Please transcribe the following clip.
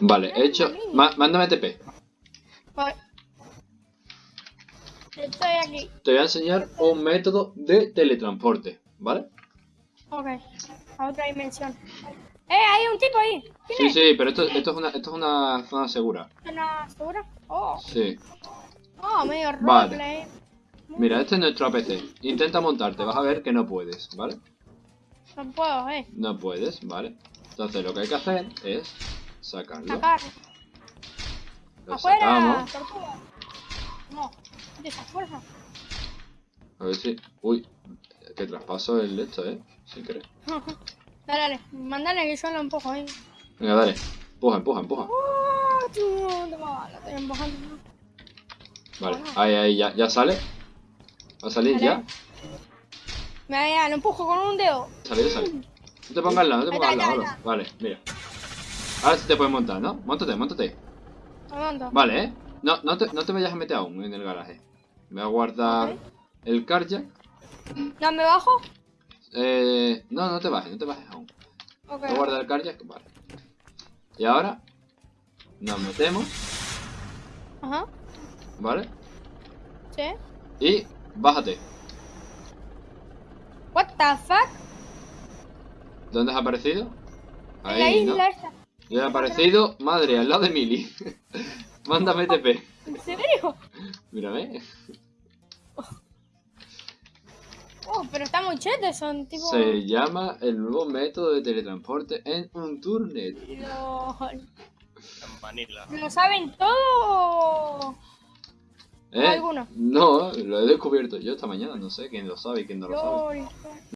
Vale, he hecho... má- mándame TP. Vale. Estoy aquí. Te voy a enseñar un método de teletransporte, ¿vale? Ok. A otra dimensión. ¡Eh! Hay un tipo ahí. ¿Quién Sí, es? sí, pero esto, esto, es, una, esto es una zona segura. ¿Una segura? Oh. Sí. Oh, medio Vale. roleplay. Mira, este es nuestro APC. Intenta montarte, vas a ver que no puedes, ¿vale? No puedo, eh. No puedes, ¿vale? Entonces lo que hay que hacer es sacarlo. Sacar. Lo ¡Afuera! sacamos. ¡Tortuga! No. De esa fuerza. A ver si... Uy, que traspaso el de esto, ¿eh? Sin querer. dale, dale. Mándale que yo lo empujo ahí. Venga, dale. Empuja, empuja, empuja. ¡Oh! toma, Lo estoy empujando. Vale, ahí, ahí, ya, ya sale. ¿Va a salir ya? Ya, lo empujo con un dedo. Sale, sale. No te pongas al lado, no te pongas al lado. Vale, mira. Ahora sí te puedes montar, ¿no? Móntate, móntate. Vale, ¿eh? No, no, te, no te vayas a meter aún en el garaje. Voy a guardar el carjack. ¿Ya me bajo? Eh, no, no te bajes, no te bajes aún. Ok. Voy a guardar el carjack, vale. Y ahora nos metemos, Ajá. ¿vale? Sí. Y bájate. What the fuck? ¿Dónde has aparecido? en la Ahí, ¿no? isla Yo he aparecido, madre, al lado de Mili. Mándame TP. ¿En serio? Mírame. Oh, pero está muy chete, son tipo... Se llama el nuevo método de teletransporte en un turnet. Lo... En Vanilla. ¿Lo saben todo? ¿Eh? ¿Alguno? No, lo he descubierto yo esta mañana, no sé quién lo sabe y quién no lo sabe.